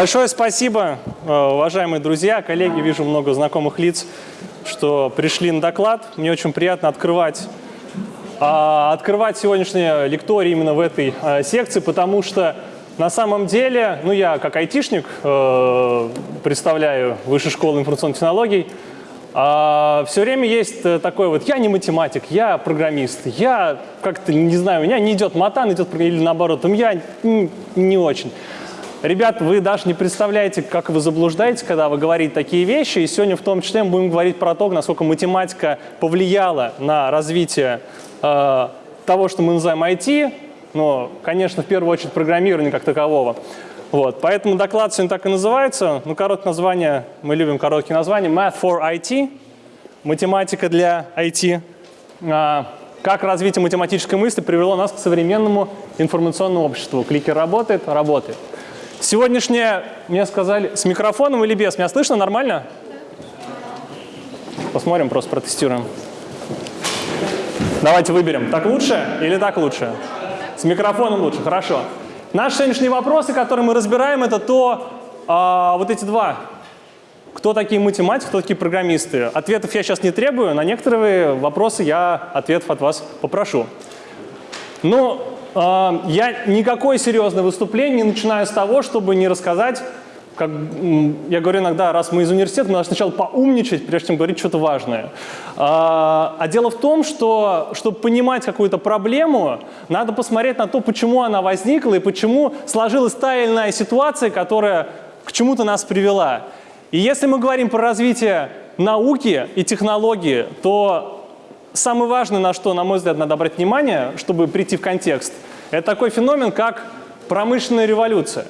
Большое спасибо, э, уважаемые друзья, коллеги. Вижу много знакомых лиц, что пришли на доклад. Мне очень приятно открывать, а, открывать сегодняшнее лекторий именно в этой а, секции, потому что на самом деле, ну я как айтишник э, представляю Высшую школу информационных технологий, а, все время есть э, такой вот, я не математик, я программист, я как-то, не знаю, у меня не идет матан, идет или наоборот, я не очень. Ребят, вы даже не представляете, как вы заблуждаете, когда вы говорите такие вещи. И сегодня в том числе мы будем говорить про то, насколько математика повлияла на развитие э, того, что мы называем IT, но, конечно, в первую очередь программирование как такового. Вот, поэтому доклад сегодня так и называется. Ну, короткое название, мы любим короткие названия. Math for IT, математика для IT. А, как развитие математической мысли привело нас к современному информационному обществу. Кликер работает? Работает. Сегодняшнее, мне сказали, с микрофоном или без? Меня слышно нормально? Посмотрим, просто протестируем. Давайте выберем, так лучше или так лучше? С микрофоном лучше, хорошо. Наши сегодняшние вопросы, которые мы разбираем, это то, а, вот эти два. Кто такие математики, кто такие программисты? Ответов я сейчас не требую, на некоторые вопросы я ответов от вас попрошу. Ну, я никакое серьезное выступление не начинаю с того, чтобы не рассказать, как я говорю иногда, раз мы из университета, мы должны сначала поумничать, прежде чем говорить что-то важное. А, а дело в том, что, чтобы понимать какую-то проблему, надо посмотреть на то, почему она возникла и почему сложилась та или иная ситуация, которая к чему-то нас привела. И если мы говорим про развитие науки и технологии, то самое важное, на что, на мой взгляд, надо обратить внимание, чтобы прийти в контекст, это такой феномен, как промышленная революция.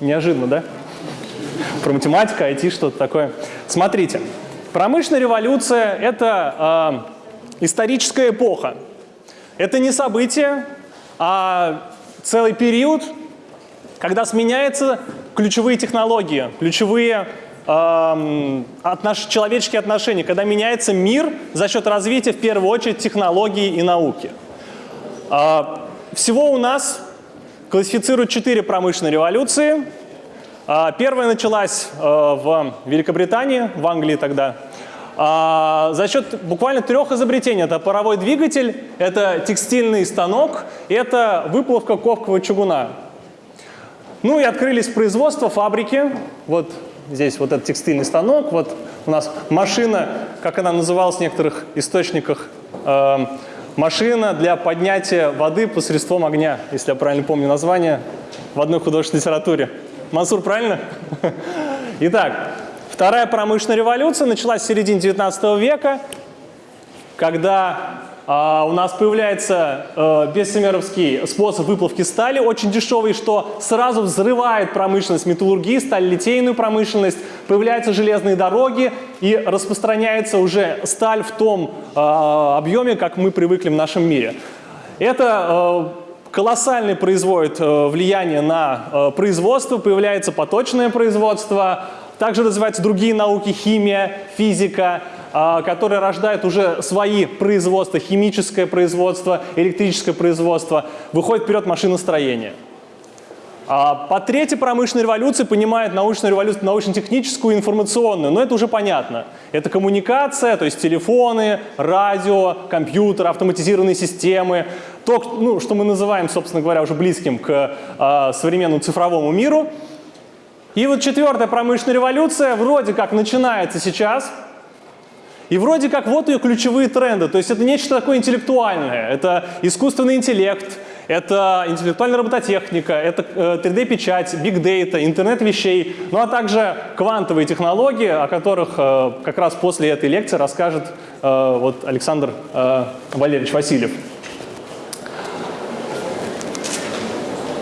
Неожиданно, да? Про математику, IT, что-то такое. Смотрите, промышленная революция – это э, историческая эпоха. Это не событие, а целый период, когда сменяются ключевые технологии, ключевые отнош, человеческие отношения, когда меняется мир за счет развития, в первую очередь, технологий и науки. А, всего у нас классифицируют четыре промышленные революции. А, первая началась э, в Великобритании, в Англии тогда, а, за счет буквально трех изобретений. Это паровой двигатель, это текстильный станок, это выплавка ковкового чугуна. Ну и открылись производства, фабрики. Вот здесь вот этот текстильный станок, вот у нас машина, как она называлась в некоторых источниках, э, машина для поднятия воды посредством огня, если я правильно помню название, в одной художественной литературе. Мансур, правильно? Итак, вторая промышленная революция началась в середине 19 века, когда а, у нас появляется э, способ выплавки стали, очень дешевый, что сразу взрывает промышленность металлургии, сталь-литейную промышленность, появляются железные дороги и распространяется уже сталь в том а, объеме, как мы привыкли в нашем мире. Это э, колоссальное производит э, влияние на производство, появляется поточное производство, также развиваются другие науки, химия, физика, которые рождают уже свои производства, химическое производство, электрическое производство, выходит вперед машиностроение. А по третьей промышленной революции понимает научную революцию, научно-техническую, информационную, но это уже понятно. Это коммуникация, то есть телефоны, радио, компьютер, автоматизированные системы, то, ну, что мы называем, собственно говоря, уже близким к э, современному цифровому миру. И вот четвертая промышленная революция вроде как начинается сейчас – и вроде как вот ее ключевые тренды. То есть это нечто такое интеллектуальное. Это искусственный интеллект, это интеллектуальная робототехника, это 3D-печать, big data, интернет вещей, ну а также квантовые технологии, о которых э, как раз после этой лекции расскажет э, вот Александр э, Валерьевич Васильев.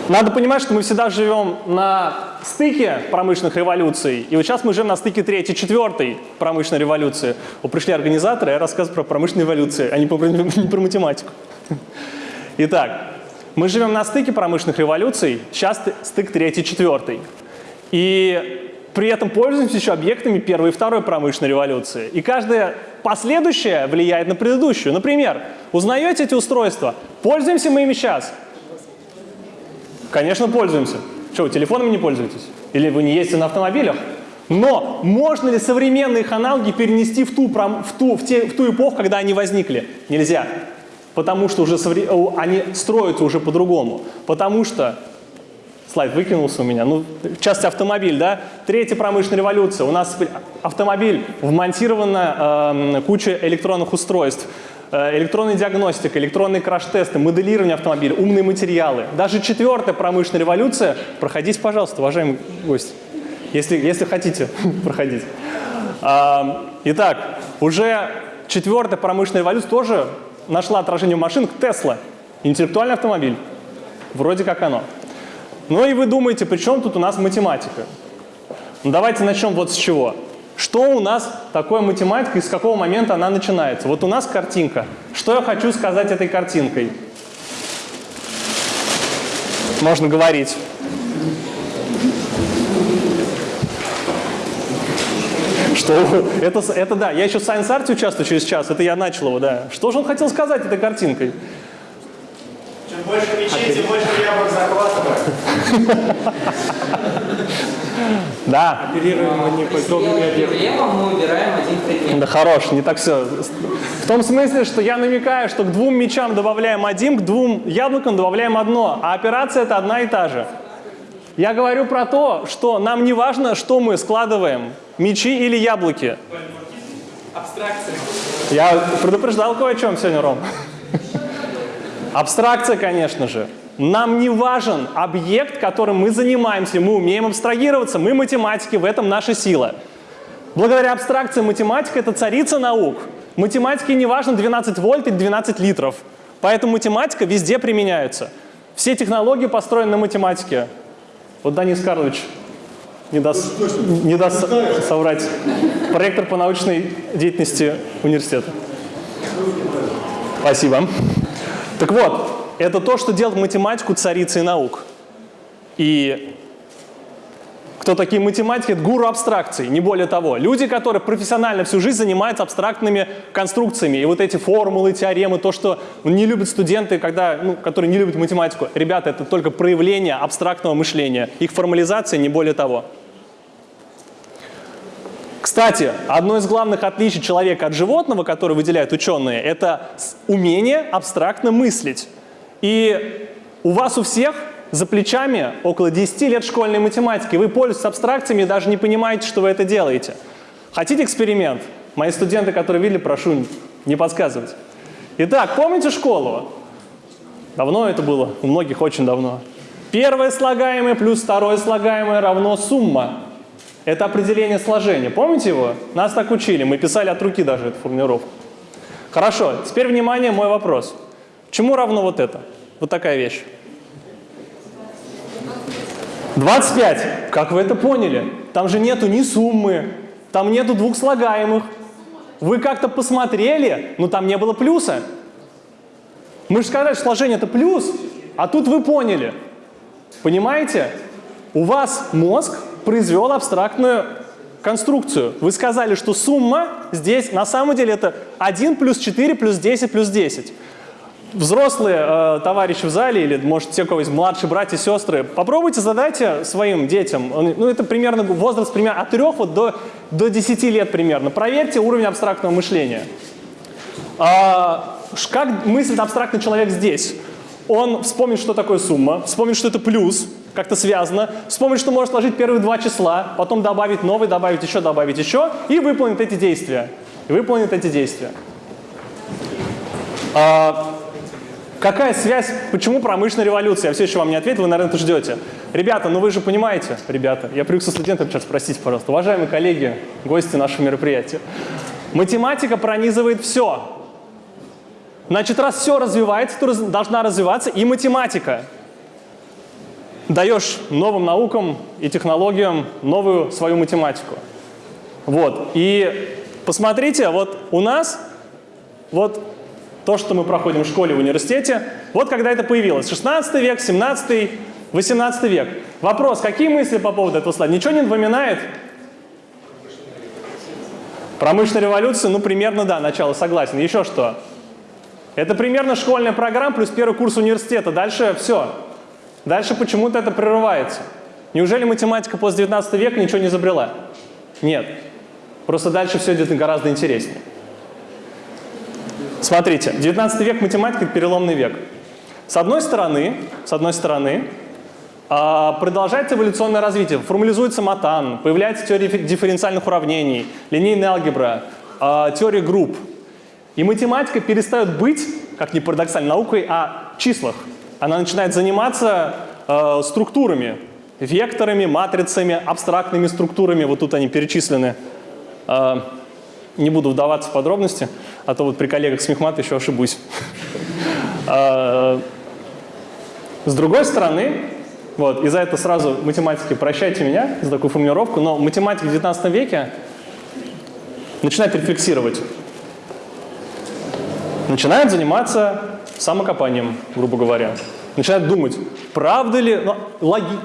Надо понимать, что мы всегда живем на стыке промышленных революций, и вот сейчас мы живем на стыке третьей, четвертой промышленной революции. Вот пришли организаторы, я рассказываю про промышленные революции, а не про, не про математику. Итак, мы живем на стыке промышленных революций, сейчас стык третий, четвертый. И при этом пользуемся еще объектами первой и второй промышленной революции. И каждая последующая влияет на предыдущую. Например, узнаете эти устройства? Пользуемся мы ими сейчас? Конечно, пользуемся. Что, вы телефонами не пользуетесь? Или вы не ездите на автомобилях? Но можно ли современные их аналоги перенести в ту, в ту, в те, в ту эпоху, когда они возникли? Нельзя. Потому что уже они строятся уже по-другому. Потому что слайд выкинулся у меня. Ну, в частности, автомобиль, да? Третья промышленная революция. У нас автомобиль, вмонтирована э, куча электронных устройств. Э, электронная диагностика, электронные краш-тесты, моделирование автомобиля, умные материалы. Даже четвертая промышленная революция. Проходите, пожалуйста, уважаемый гость, если, если хотите проходить. А, итак, уже четвертая промышленная революция тоже нашла отражение в машинах. Тесла, интеллектуальный автомобиль. Вроде как оно. Ну и вы думаете, при чем тут у нас математика? Ну, давайте начнем вот с чего. Что у нас такое математика и с какого момента она начинается? Вот у нас картинка. Что я хочу сказать этой картинкой? Можно говорить. Что? Это, это да, я еще в Science Art участвую через час, это я начал его, да. Что же он хотел сказать этой картинкой? Чем больше мечей, тем больше яблок захватывает. Да. Оперируем неподобными объектами. мы убираем один предмет. Да хорош, не так все. В том смысле, что я намекаю, что к двум мечам добавляем один, к двум яблокам добавляем одно, а операция это одна и та же. Я говорю про то, что нам не важно, что мы складываем, мечи или яблоки. Абстракция. Я предупреждал кое о чем сегодня, Ром. Абстракция, конечно же. Нам не важен объект, которым мы занимаемся, мы умеем абстрагироваться, мы математики, в этом наша сила. Благодаря абстракции математика – это царица наук. Математике не важно 12 вольт или 12 литров. Поэтому математика везде применяется. Все технологии построены на математике. Вот Данис Карлович не даст, не даст соврать. Проектор по научной деятельности университета. Спасибо. Так вот, это то, что делает математику царицей наук. И кто такие математики? Это гуру абстракций, не более того. Люди, которые профессионально всю жизнь занимаются абстрактными конструкциями. И вот эти формулы, теоремы, то, что не любят студенты, когда, ну, которые не любят математику. Ребята, это только проявление абстрактного мышления. Их формализация, не более того. Кстати, одно из главных отличий человека от животного, которое выделяют ученые, это умение абстрактно мыслить. И у вас у всех за плечами около 10 лет школьной математики. Вы пользуетесь абстракциями и даже не понимаете, что вы это делаете. Хотите эксперимент? Мои студенты, которые видели, прошу не подсказывать. Итак, помните школу? Давно это было, у многих очень давно. Первое слагаемое плюс второе слагаемое равно сумма. Это определение сложения. Помните его? Нас так учили, мы писали от руки даже эту формулировку. Хорошо, теперь внимание, мой вопрос. Чему равно вот это? Вот такая вещь. 25. Как вы это поняли? Там же нету ни суммы, там нету двух слагаемых. Вы как-то посмотрели, но там не было плюса. Мы же сказали, что сложение это плюс, а тут вы поняли. Понимаете? У вас мозг произвел абстрактную конструкцию. Вы сказали, что сумма здесь на самом деле это 1 плюс 4 плюс 10 плюс 10 взрослые э, товарищи в зале или, может, те, у кого есть младшие братья сестры, попробуйте задайте своим детям, ну, это примерно возраст примерно от 3 вот до, до 10 лет примерно. Проверьте уровень абстрактного мышления. А, как мыслит абстрактный человек здесь? Он вспомнит, что такое сумма, вспомнит, что это плюс, как-то связано, вспомнит, что может сложить первые два числа, потом добавить новый, добавить еще, добавить еще, и выполнит эти действия. И выполнит эти действия. А, Какая связь, почему промышленная революция? Я все еще вам не ответил, вы, наверное, это ждете. Ребята, ну вы же понимаете, ребята, я привык со студентами сейчас спросить, пожалуйста, уважаемые коллеги, гости нашего мероприятия. Математика пронизывает все. Значит, раз все развивается, то должна развиваться и математика. Даешь новым наукам и технологиям новую свою математику. Вот. И посмотрите, вот у нас вот то, что мы проходим в школе, в университете. Вот когда это появилось. 16 век, 17, 18 век. Вопрос, какие мысли по поводу этого слайда? Ничего не напоминает? Промышленная революция, ну, примерно, да, начало, согласен. Еще что? Это примерно школьная программа плюс первый курс университета. Дальше все. Дальше почему-то это прерывается. Неужели математика после 19 века ничего не изобрела? Нет. Просто дальше все идет гораздо интереснее. Смотрите, 19 век математика – переломный век. С одной стороны, с одной стороны, а, продолжается эволюционное развитие. Формализуется матан, появляется теория дифференциальных уравнений, линейная алгебра, а, теория групп. И математика перестает быть, как ни парадоксально, наукой о числах. Она начинает заниматься а, структурами, векторами, матрицами, абстрактными структурами. Вот тут они перечислены. Не буду вдаваться в подробности, а то вот при коллегах с мехмата еще ошибусь. С другой стороны, вот, и за это сразу математики прощайте меня за такую формулировку, но математика в 19 веке начинает рефлексировать. Начинает заниматься самокопанием, грубо говоря. Начинает думать, правда ли,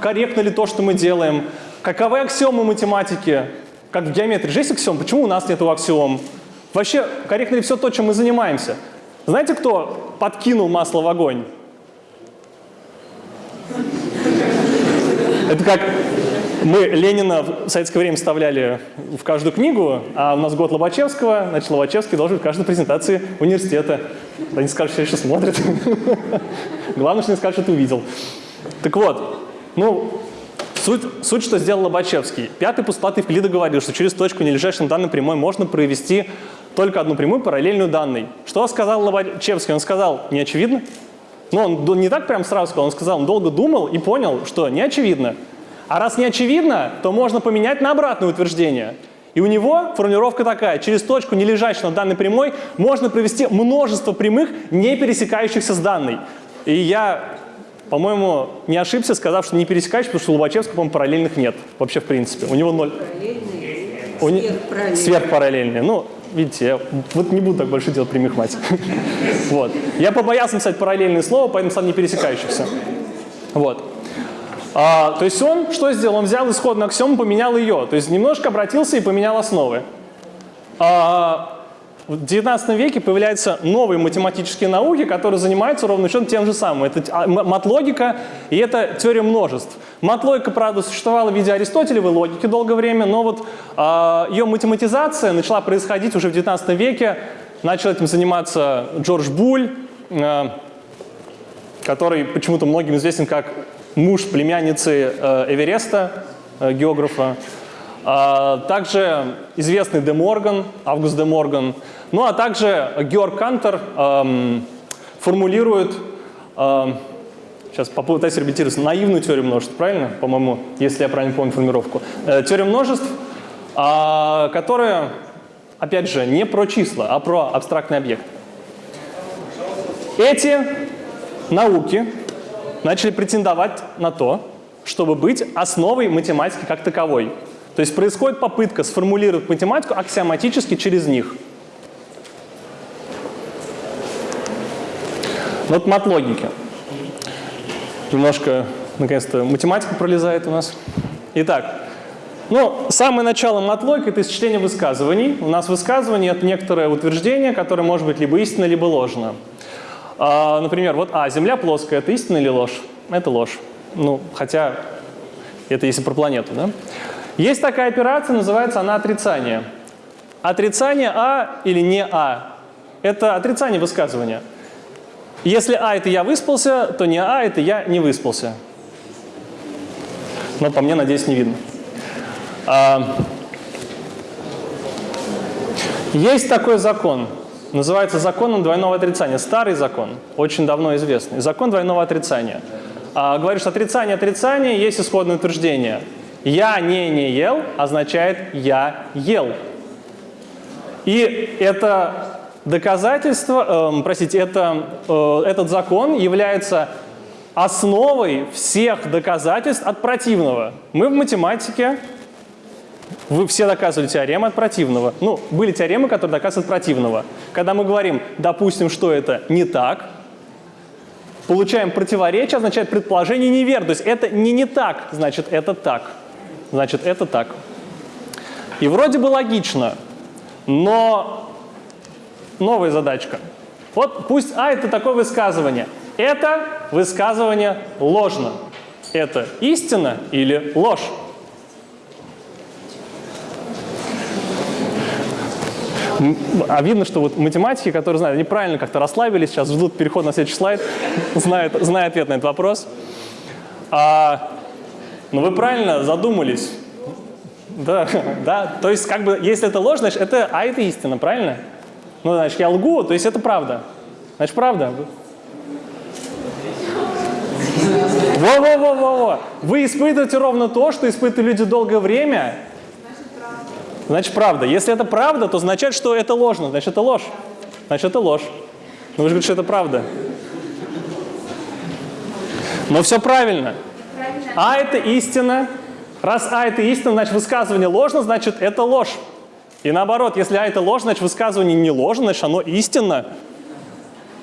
корректно ли то, что мы делаем, каковы аксиомы математики, как в геометрии же есть аксиом, почему у нас нет аксиом? Вообще, корректно ли все то, чем мы занимаемся? Знаете, кто подкинул масло в огонь? Это как мы Ленина в советское время вставляли в каждую книгу, а у нас год Лобачевского, значит, Лобачевский должен в каждой презентации университета. Они скажут, что еще смотрят. Главное, что не скажут, что ты увидел. Так вот, ну, суть, суть, что сделал Лобачевский. Пятый постулат Евклида говорил, что через точку, не лежащую на данной прямой, можно провести только одну прямую, параллельную данной. Что сказал Лобачевский? Он сказал, не очевидно? Но он не так прям сразу сказал, он сказал, он долго думал и понял, что не очевидно. А раз не очевидно, то можно поменять на обратное утверждение. И у него формулировка такая, через точку, не лежащую на данной прямой, можно провести множество прямых, не пересекающихся с данной. И я, по-моему, не ошибся, сказав, что не пересекающихся, потому что у Лобачевского, по-моему, параллельных нет. Вообще, в принципе. У него ноль. Сверхпараллельные. Сверхпараллельные. Ну, видите, я вот не буду так больше делать прямых мать. вот. Я побоялся написать параллельные слова, поэтому стал не пересекающихся. Вот. А, то есть он что сделал? Он взял исходную аксиому, поменял ее. То есть немножко обратился и поменял основы. А, в 19 веке появляются новые математические науки, которые занимаются ровно счетом тем же самым. Это а, матлогика и это теория множеств. Матлогика, правда, существовала в виде аристотелевой логики долгое время, но вот э, ее математизация начала происходить уже в 19 веке. Начал этим заниматься Джордж Буль, э, который почему-то многим известен как муж племянницы э, Эвереста, э, географа. А, также известный Де Морган, Август Де Морган. Ну а также Георг Кантер формулирует, сейчас попытаюсь репетировать, наивную теорию множеств, правильно? По-моему, если я правильно помню формулировку. Э, теория множеств, э, которая, опять же, не про числа, а про абстрактный объект. Эти науки начали претендовать на то, чтобы быть основой математики как таковой. То есть происходит попытка сформулировать математику аксиоматически через них. Вот мат логики. Немножко, наконец-то, математика пролезает у нас. Итак, ну, самое начало матлогики – это исчисление высказываний. У нас высказывание – это некоторое утверждение, которое может быть либо истинно, либо ложно. А, например, вот А, Земля плоская – это истина или ложь? Это ложь. Ну, хотя это если про планету, да? Есть такая операция, называется она отрицание. Отрицание А или не А – это отрицание высказывания. Если А – это я выспался, то не А – это я не выспался. Но по мне, надеюсь, не видно. А, есть такой закон, называется законом двойного отрицания. Старый закон, очень давно известный. Закон двойного отрицания. А, говорит, что отрицание отрицания есть исходное утверждение – «Я не не ел» означает «я ел». И это доказательство, э, простите, это, э, этот закон является основой всех доказательств от противного. Мы в математике, вы все доказывали теоремы от противного. Ну, были теоремы, которые доказывают противного. Когда мы говорим, допустим, что это не так, получаем противоречие, означает предположение неверно. То есть это не не так, значит это так. Значит, это так. И вроде бы логично, но новая задачка. Вот пусть А – это такое высказывание. Это высказывание ложно. это истина или ложь? А видно, что вот математики, которые знают, они правильно как-то расслабились, сейчас ждут переход на следующий слайд, знают, знают ответ на этот вопрос. А, ну вы правильно задумались. Да, да. То есть, как бы, если это ложь, значит, это, а это истина, правильно? Ну, значит, я лгу, то есть это правда. Значит, правда. Во-во-во-во-во. Вы испытываете ровно то, что испытывали люди долгое время. Значит, правда. Если это правда, то означает, что это ложно. Значит, это ложь. Значит, это ложь. Но вы же говорите, что это правда. Но все правильно. А это истина. Раз А это истина, значит высказывание ложно, значит это ложь. И наоборот, если А это ложь, значит высказывание не ложно, значит оно истинно.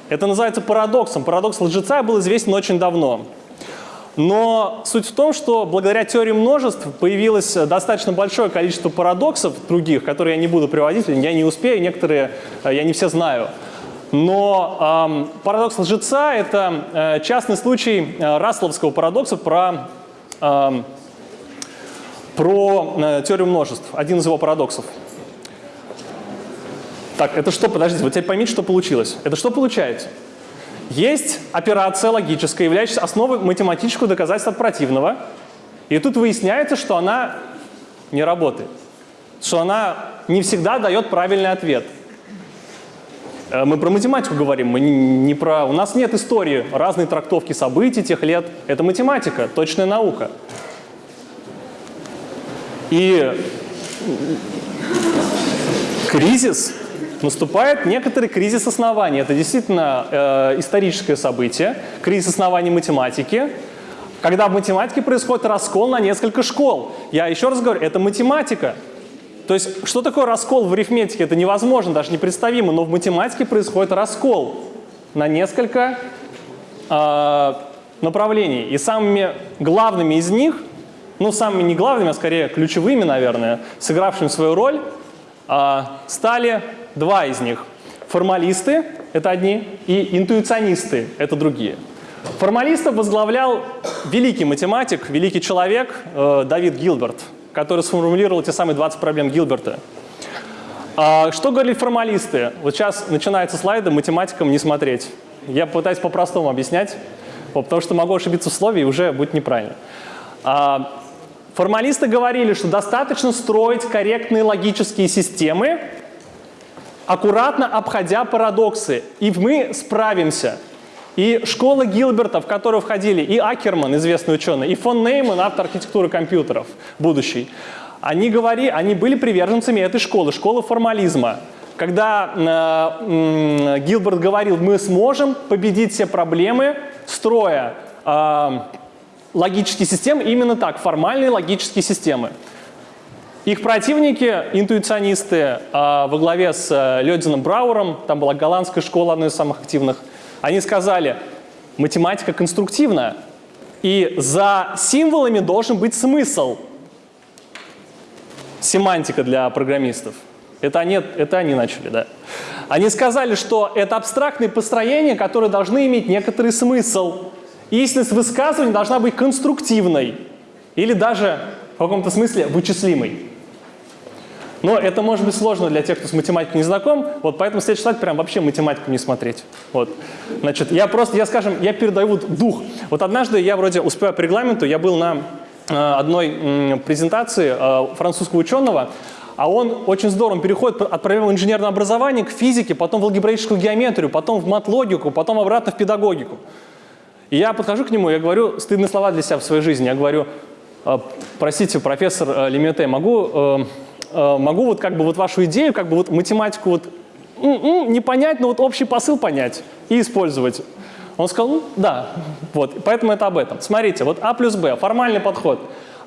Это называется парадоксом. Парадокс лжеца был известен очень давно. Но суть в том, что благодаря теории множеств появилось достаточно большое количество парадоксов других, которые я не буду приводить, я не успею, некоторые э, я не все знаю. Но эм, парадокс лжеца – это э, частный случай э, Расловского парадокса про, про э, теорию множеств, один из его парадоксов. Так, это что, подождите, вот теперь поймите, что получилось. Это что получается? Есть операция логическая, являющаяся основой математического доказательства противного, и тут выясняется, что она не работает, что она не всегда дает правильный ответ. Э, Мы про математику говорим, мы не, про... У нас нет истории разной трактовки событий тех лет. Это математика, точная наука. И кризис наступает некоторый кризис оснований. Это действительно э, историческое событие, кризис оснований математики, когда в математике происходит раскол на несколько школ. Я еще раз говорю, это математика. То есть, что такое раскол в арифметике? Это невозможно, даже непредставимо, но в математике происходит раскол на несколько э, направлений. И самыми главными из них, ну, самыми не главными, а скорее ключевыми, наверное, сыгравшими свою роль, э, стали два из них. Формалисты – это одни, и интуиционисты – это другие. Формалистов возглавлял великий математик, великий человек э, Давид Гилберт, который сформулировал те самые 20 проблем Гилберта. А, что говорили формалисты? Вот сейчас начинаются слайды, математикам не смотреть. Я пытаюсь по-простому объяснять, потому что могу ошибиться в слове и уже будет неправильно. А, формалисты говорили, что достаточно строить корректные логические системы, аккуратно обходя парадоксы, и мы справимся. И школа Гилберта, в которую входили и Акерман, известный ученый, и фон Нейман, автор архитектуры компьютеров, будущий, они, говори, они были приверженцами этой школы, школы формализма. Когда э, э, Гилберт говорил, мы сможем победить все проблемы, строя э, логические системы, именно так, формальные логические системы. Их противники, интуиционисты, э, во главе с э, Лёдином Брауэром, там была голландская школа, одна из самых активных, они сказали, математика конструктивна, и за символами должен быть смысл. Семантика для программистов. Это они, это они начали, да. Они сказали, что это абстрактные построения, которые должны иметь некоторый смысл. Истинность высказывания должна быть конструктивной или даже в каком-то смысле вычислимой. Но это может быть сложно для тех, кто с математикой не знаком, вот поэтому следующий слайд прям вообще математику не смотреть. Вот. Значит, я просто, я скажем, я передаю дух. Вот однажды я вроде успеваю по регламенту, я был на э, одной презентации э, французского ученого, а он очень здорово переходит от проблемы инженерного образования к физике, потом в алгебраическую геометрию, потом в мат-логику, потом обратно в педагогику. И я подхожу к нему, я говорю стыдные слова для себя в своей жизни. Я говорю, «Э, простите, профессор Лемете, могу, могу вот как бы вот вашу идею, как бы вот математику вот м-м, не понять, но вот общий посыл понять и использовать. Он сказал, ну, да, вот, поэтому это об этом. Смотрите, вот А плюс Б, формальный подход.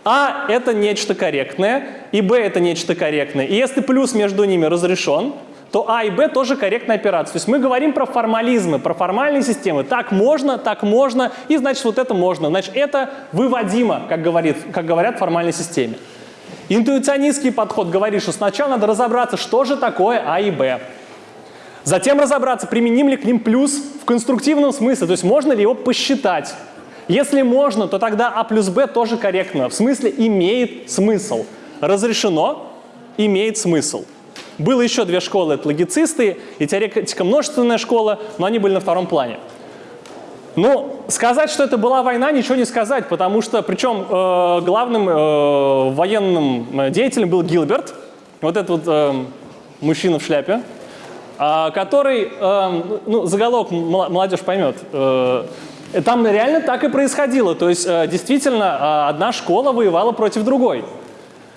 А – это нечто корректное, и Б – это нечто корректное. И если плюс между ними разрешен, то А и Б тоже корректная операция. То есть мы говорим про формализмы, про формальные системы. Так можно, так можно, и значит вот это можно. Значит это выводимо, как, говорит, как говорят в формальной системе. Интуиционистский подход говорит, что сначала надо разобраться, что же такое А и Б. Затем разобраться, применим ли к ним плюс в конструктивном смысле, то есть можно ли его посчитать. Если можно, то тогда А плюс Б тоже корректно. В смысле имеет смысл. Разрешено, имеет смысл. Было еще две школы, это логицисты и теоретика множественная школа, но они были на втором плане. Ну, сказать, что это была война, ничего не сказать, потому что, причем э, главным э, военным э, деятелем был Гилберт, вот этот вот э, мужчина в шляпе, э, который, э, ну, заголовок молодежь поймет, э, там реально так и происходило, то есть э, действительно э, одна школа воевала против другой.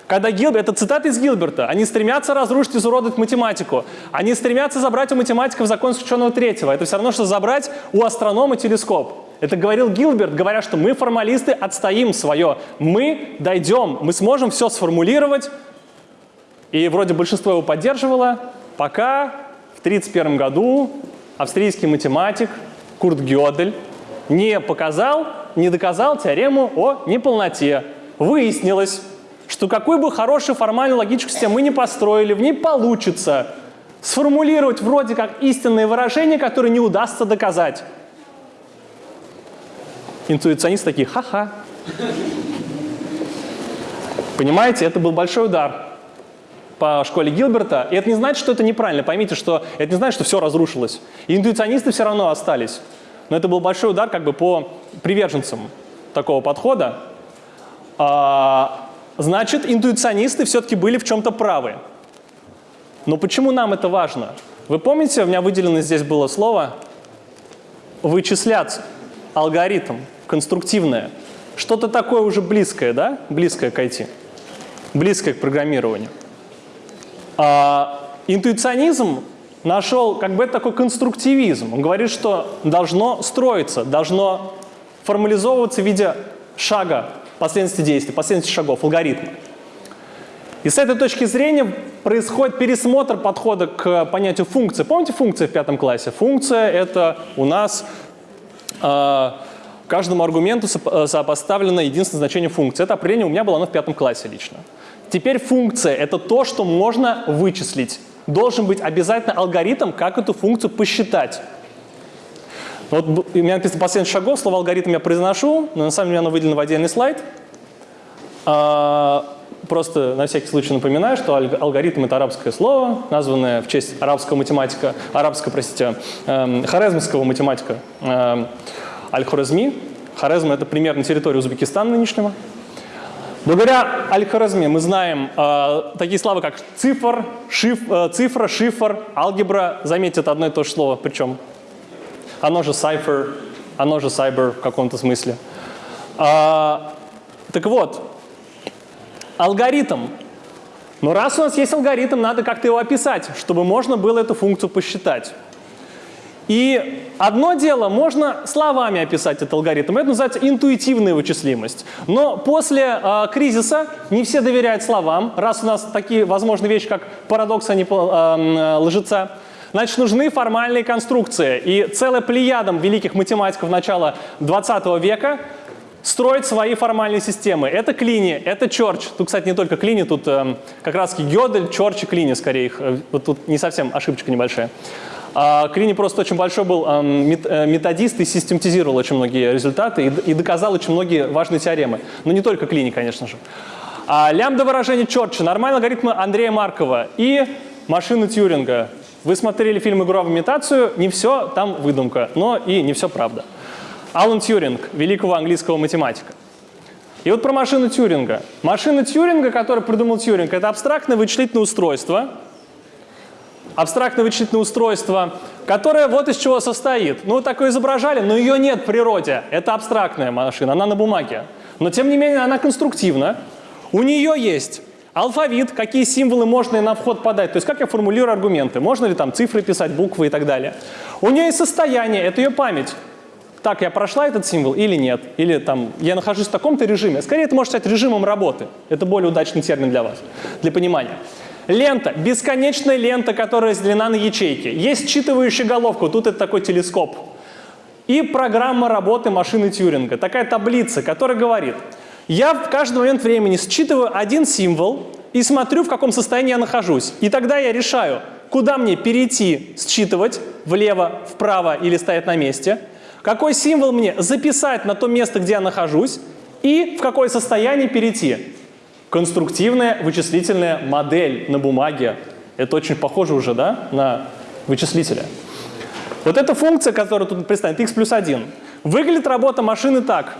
Когда Гилберт, это цитата из Гилберта, они стремятся разрушить и изуродовать математику. Они стремятся забрать у математиков закон исключенного третьего. Это все равно, что забрать у астронома телескоп. Это говорил Гилберт, говоря, что мы, формалисты, отстоим свое. Мы дойдем, мы сможем все сформулировать. И вроде большинство его поддерживало, пока в 1931 году австрийский математик Курт Гёдель не показал, не доказал теорему о неполноте. Выяснилось, что какой бы хорошей формальной логической системы мы не построили, в ней получится сформулировать вроде как истинные выражения, которые не удастся доказать. Интуиционисты такие, ха-ха. Понимаете, это был большой удар по школе Гилберта. И это не значит, что это неправильно. Поймите, что это не значит, что все разрушилось. И интуиционисты все равно остались. Но это был большой удар как бы по приверженцам такого подхода. А, Значит, интуиционисты все-таки были в чем-то правы. Но почему нам это важно? Вы помните, у меня выделено здесь было слово «вычислять», алгоритм, конструктивное. Что-то такое уже близкое, да? Близкое к IT, близкое к программированию. А, интуиционизм нашел как бы такой конструктивизм. Он говорит, что должно строиться, должно формализовываться в виде шага последовательности действий, последовательности шагов, алгоритма. И с этой точки зрения происходит пересмотр подхода к понятию функции. Помните функции в пятом классе? Функция — это у нас э, каждому аргументу э, сопоставлено единственное значение функции. Это определение у меня было оно в пятом классе лично. Теперь функция — это то, что можно вычислить. Должен быть обязательно алгоритм, как эту функцию посчитать. Вот у меня написано последний шагов, слово алгоритм я произношу, но на самом деле оно выделено в отдельный слайд. А, просто на всякий случай напоминаю, что алгоритм — это арабское слово, названное в честь арабского математика, арабского, простите, э, хорезмского математика э, Аль-Хорезми. Хорезм — это примерно территория Узбекистана нынешнего. Благодаря Аль-Хорезми мы знаем э, такие слова, как цифр, шиф, э, цифра, шифр, алгебра. Заметьте, это одно и то же слово, причем оно же Cypher, оно же Cyber в каком-то смысле. А, так вот, алгоритм. Но раз у нас есть алгоритм, надо как-то его описать, чтобы можно было эту функцию посчитать. И одно дело, можно словами описать этот алгоритм, это называется интуитивная вычислимость. Но после э, кризиса не все доверяют словам, раз у нас такие возможные вещи, как парадокс, а не э, лжеца. Значит, нужны формальные конструкции. И целая плеядом великих математиков начала 20 века строить свои формальные системы. Это Клини, это Чорч. Тут, кстати, не только Клини, тут э, как раз Гёдель, Чорч и Клини скорее. Их, э, вот тут не совсем ошибочка небольшая. А Клини просто очень большой был э, методист и систематизировал очень многие результаты и, доказал очень многие важные теоремы. Но не только Клини, конечно же. А лямбда выражение Чорча, нормальный алгоритм Андрея Маркова и машины Тьюринга. Вы смотрели фильм «Игра в имитацию», не все там выдумка, но и не все правда. Алан Тьюринг, великого английского математика. И вот про машину Тьюринга. Машина Тьюринга, которую придумал Тьюринг, это абстрактное вычислительное устройство, абстрактное вычислительное устройство, которое вот из чего состоит. Ну, такое изображали, но ее нет в природе. Это абстрактная машина, она на бумаге. Но, тем не менее, она конструктивна. У нее есть Алфавит, какие символы можно на вход подать, то есть как я формулирую аргументы, можно ли там цифры писать, буквы и так далее. У нее есть состояние, это ее память. Так, я прошла этот символ или нет? Или там, я нахожусь в таком-то режиме. Скорее, это можно стать режимом работы. Это более удачный термин для вас, для понимания. Лента. Бесконечная лента, которая разделена на ячейки. Есть считывающая головка. Тут это такой телескоп. И программа работы машины Тьюринга. Такая таблица, которая говорит, я в каждый момент времени считываю один символ и смотрю, в каком состоянии я нахожусь. И тогда я решаю, куда мне перейти считывать, влево, вправо или стоять на месте, Какой символ мне записать на то место, где я нахожусь, и в какое состояние перейти. Конструктивная вычислительная модель на бумаге. Это очень похоже уже да, на вычислителя. Вот эта функция, которая тут представлена, x плюс 1. Выглядит работа машины так.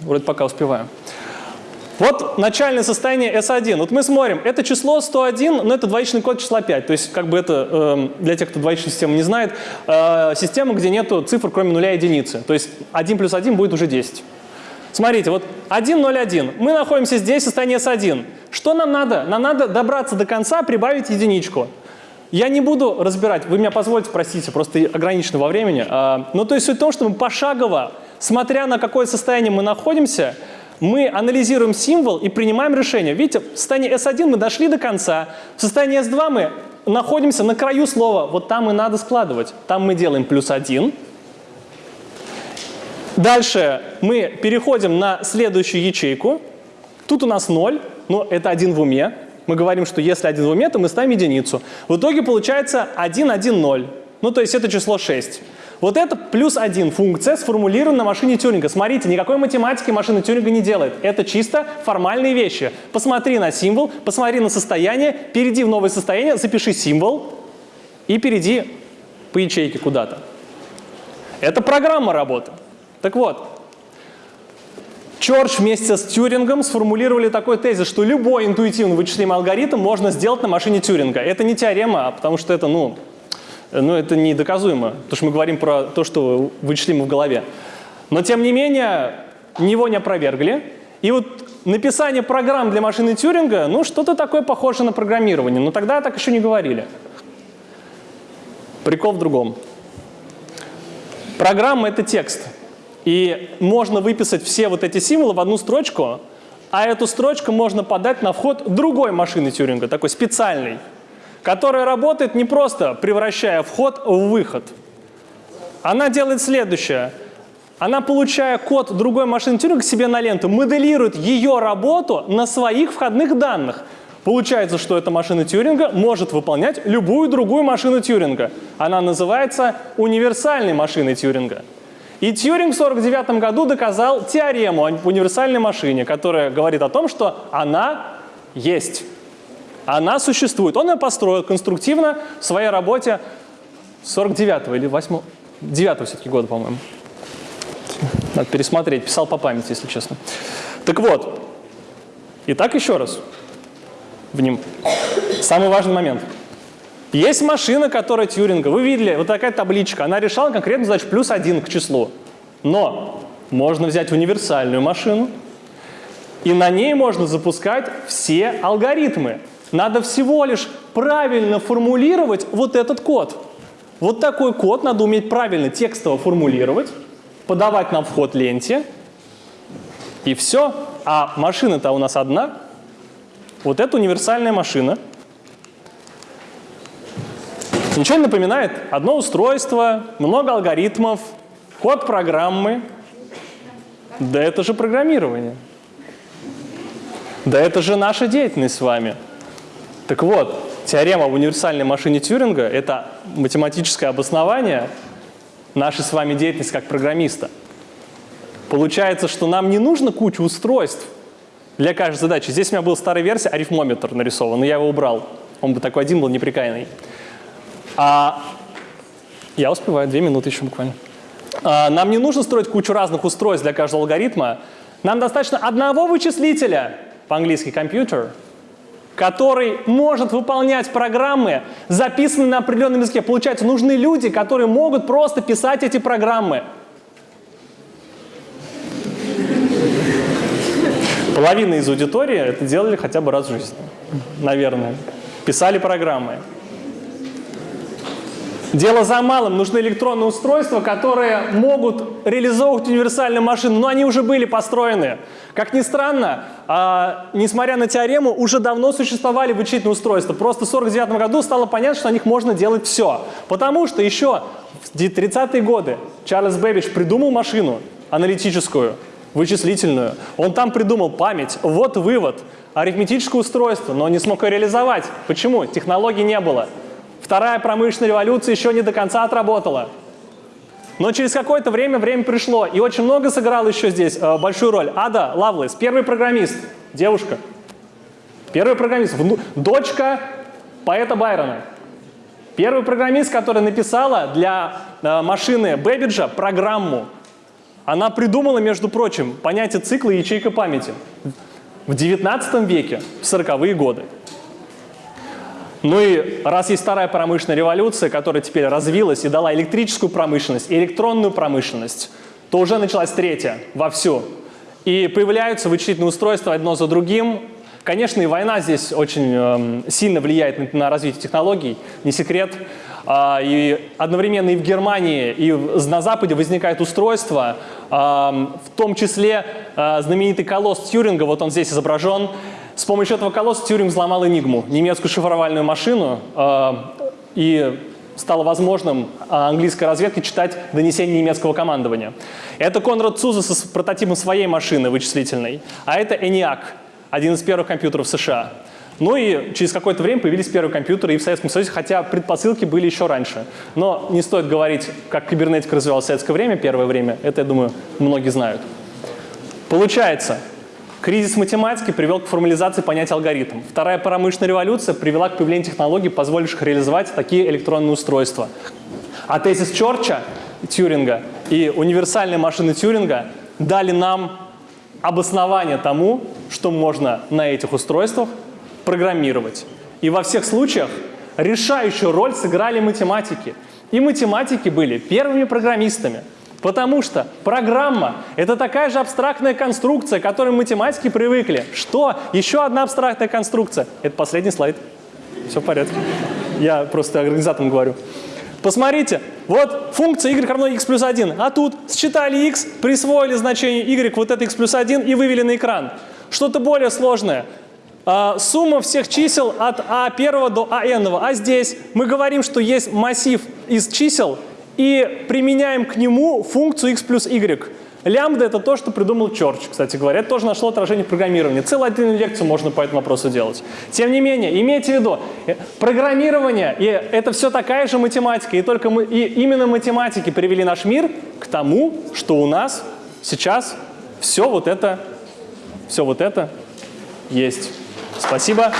Вроде пока успеваю. Вот начальное состояние S1. Вот мы смотрим, это число 101, но это двоичный код числа 5. То есть как бы это, э, для тех, кто двоичную систему не знает, э, система, где нету цифр, кроме нуля и единицы. То есть 1 плюс 1 будет уже 10. Смотрите, вот 1, 0, 1. Мы находимся здесь, состояние S1. Что нам надо? Нам надо добраться до конца, прибавить единичку. Я не буду разбирать, вы меня позволите, простите, просто ограничено во времени. А, ну, то есть суть в том, что мы пошагово, смотря на какое состояние мы находимся, мы анализируем символ и принимаем решение. Видите, в состоянии S1 мы дошли до конца, в состоянии S2 мы находимся на краю слова, вот там и надо складывать. Там мы делаем плюс 1. Дальше мы переходим на следующую ячейку. Тут у нас 0, но это один в уме. Мы говорим, что если один в уме, то мы ставим единицу. В итоге получается 1, 1, 0. Ну, то есть это число 6. Вот это плюс один функция сформулирована на машине Тюринга. Смотрите, никакой математики машина Тюринга не делает. Это чисто формальные вещи. Посмотри на символ, посмотри на состояние, перейди в новое состояние, запиши символ и перейди по ячейке куда-то. Это программа работы. Так вот, Чорч вместе с Тюрингом сформулировали такой тезис, что любой интуитивно вычислимый алгоритм можно сделать на машине Тюринга. Это не теорема, а потому что это, ну, но это не доказуемо, потому что мы говорим про то, что вычислимо в голове. Но тем не менее, него не опровергли. И вот написание программ для машины Тюринга, ну что-то такое похоже на программирование, но тогда так еще не говорили. Прикол в другом. Программа — это текст. И можно выписать все вот эти символы в одну строчку, а эту строчку можно подать на вход другой машины Тюринга, такой специальной которая работает не просто превращая вход в выход. Она делает следующее. Она, получая код другой машины Тюринга себе на ленту, моделирует ее работу на своих входных данных. Получается, что эта машина Тюринга может выполнять любую другую машину Тюринга. Она называется универсальной машиной Тюринга. И Тьюринг в 1949 году доказал теорему о универсальной машине, которая говорит о том, что она есть. Она существует. Он ее построил конструктивно в своей работе 49-го или 8 9 все-таки года, по-моему. Надо пересмотреть, писал по памяти, если честно. Так вот, итак, еще раз. В ним. Самый важный момент. Есть машина, которая Тьюринга. Вы видели, вот такая табличка. Она решала конкретно задачу плюс один к числу. Но можно взять универсальную машину, и на ней можно запускать все алгоритмы. Надо всего лишь правильно формулировать вот этот код. Вот такой код надо уметь правильно текстово формулировать, подавать на вход ленте, и все. А машина-то у нас одна. Вот это универсальная машина. Ничего не напоминает? Одно устройство, много алгоритмов, код программы. Да это же программирование. Да это же наша деятельность с вами. Так вот, теорема об универсальной машине Тьюринга – это математическое обоснование нашей с вами деятельности как программиста. Получается, что нам не нужно кучу устройств для каждой задачи. Здесь у меня был старая версия, арифмометр нарисован, но я его убрал. Он бы такой один был неприкаянный. А я успеваю, две минуты еще буквально. А, нам не нужно строить кучу разных устройств для каждого алгоритма. Нам достаточно одного вычислителя, по-английски компьютер, который может выполнять программы, записанные на определенном языке. Получается, нужны люди, которые могут просто писать эти программы. Половина из аудитории это делали хотя бы раз в жизни, наверное. Писали программы. Дело за малым. Нужны электронные устройства, которые могут реализовывать универсальную машину, но они уже были построены. Как ни странно, а, несмотря на теорему, уже давно существовали вычислительные устройства. Просто в 1949 году стало понятно, что на них можно делать все. Потому что еще в 30-е годы Чарльз Бэббидж придумал машину аналитическую, вычислительную. Он там придумал память. Вот вывод. Арифметическое устройство, но не смог ее реализовать. Почему? Технологий не было. Вторая промышленная революция еще не до конца отработала. Но через какое-то время время пришло, и очень много сыграл еще здесь э, большую роль. Ада Лавлес, первый программист, девушка. Первый программист, вну, дочка поэта Байрона. Первый программист, который написала для э, машины Бэббиджа программу. Она придумала, между прочим, понятие цикла и ячейка памяти в 19 веке, в 40-е годы. Ну и раз есть вторая промышленная революция, которая теперь развилась и дала электрическую промышленность, электронную промышленность, то уже началась третья вовсю. И появляются вычислительные устройства одно за другим. Конечно, и война здесь очень э, сильно влияет на, развитие технологий, не секрет. А, и одновременно и в Германии, и на Западе возникают устройства, в том числе а, знаменитый колосс Тьюринга, вот он здесь изображен. С помощью этого колосса Тьюринг взломал Энигму, немецкую шифровальную машину, и стало возможным английской разведке читать донесения немецкого командования. Это Конрад Цуза с прототипом своей машины вычислительной, а это ENIAC, один из первых компьютеров США. Ну и через какое-то время появились первые компьютеры и в Советском Союзе, хотя предпосылки были еще раньше. Но не стоит говорить, как кибернетика развивалась в советское время, первое время. Это, я думаю, многие знают. Получается, кризис математики привел к формализации понятия алгоритм. Вторая промышленная революция привела к появлению технологий, позволивших реализовать такие электронные устройства. А тезис Чорча, Тьюринга и универсальные машины Тьюринга дали нам обоснование тому, что можно на этих устройствах программировать. И во всех случаях решающую роль сыграли математики. И математики были первыми программистами. Потому что программа — это такая же абстрактная конструкция, к которой математики привыкли. Что? Еще одна абстрактная конструкция. Это последний слайд. Все в порядке. Я просто организаторам говорю. Посмотрите, вот функция y равно x плюс 1, а тут считали x, присвоили значение y, вот это x плюс 1 и вывели на экран. Что-то более сложное. А, сумма всех чисел от А1 до АН. А здесь мы говорим, что есть массив из чисел и применяем к нему функцию x плюс y. Лямбда — это то, что придумал Чорч, кстати говоря. Это тоже нашло отражение в программировании. Целую отдельную лекцию можно по этому вопросу делать. Тем не менее, имейте в виду, э, программирование это все такая же математика. И, только мы, и именно математики привели наш мир к тому, что у нас сейчас все вот это, все вот это есть. Спасибо.